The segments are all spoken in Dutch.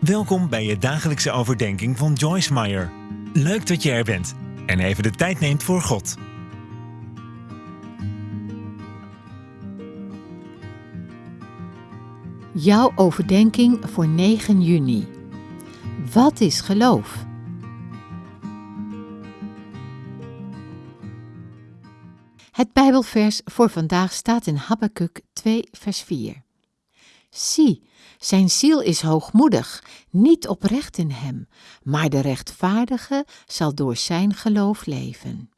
Welkom bij je dagelijkse overdenking van Joyce Meyer. Leuk dat je er bent en even de tijd neemt voor God. Jouw overdenking voor 9 juni. Wat is geloof? Het Bijbelvers voor vandaag staat in Habakkuk 2, vers 4. Zie, zijn ziel is hoogmoedig, niet oprecht in hem, maar de rechtvaardige zal door zijn geloof leven.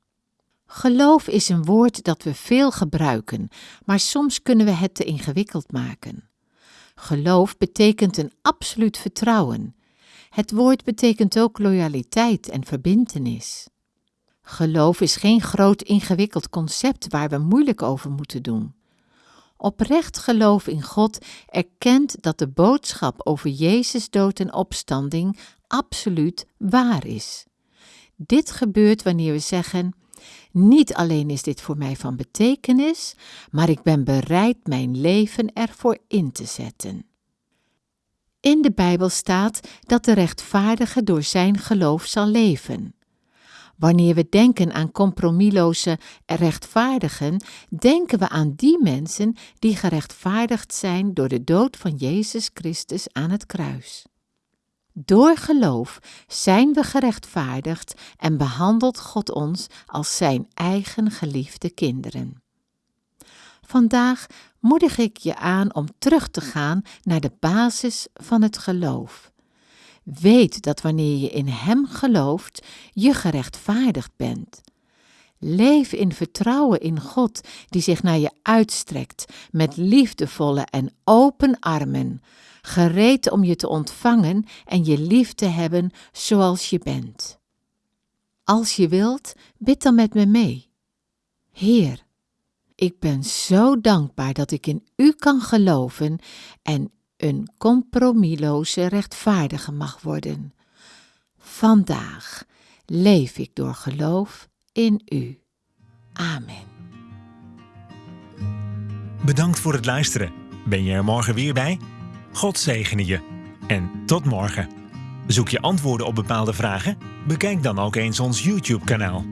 Geloof is een woord dat we veel gebruiken, maar soms kunnen we het te ingewikkeld maken. Geloof betekent een absoluut vertrouwen. Het woord betekent ook loyaliteit en verbintenis. Geloof is geen groot ingewikkeld concept waar we moeilijk over moeten doen. Oprecht geloof in God erkent dat de boodschap over Jezus dood en opstanding absoluut waar is. Dit gebeurt wanneer we zeggen: Niet alleen is dit voor mij van betekenis, maar ik ben bereid mijn leven ervoor in te zetten. In de Bijbel staat dat de rechtvaardige door zijn geloof zal leven. Wanneer we denken aan compromisloze rechtvaardigen, denken we aan die mensen die gerechtvaardigd zijn door de dood van Jezus Christus aan het kruis. Door geloof zijn we gerechtvaardigd en behandelt God ons als zijn eigen geliefde kinderen. Vandaag moedig ik je aan om terug te gaan naar de basis van het geloof. Weet dat wanneer je in Hem gelooft, je gerechtvaardigd bent. Leef in vertrouwen in God, die zich naar je uitstrekt met liefdevolle en open armen, gereed om je te ontvangen en je lief te hebben zoals je bent. Als je wilt, bid dan met me mee. Heer, ik ben zo dankbaar dat ik in U kan geloven en een compromisloze rechtvaardige mag worden. Vandaag leef ik door geloof in U. Amen. Bedankt voor het luisteren. Ben je er morgen weer bij? God zegene je. En tot morgen. Zoek je antwoorden op bepaalde vragen? Bekijk dan ook eens ons YouTube-kanaal.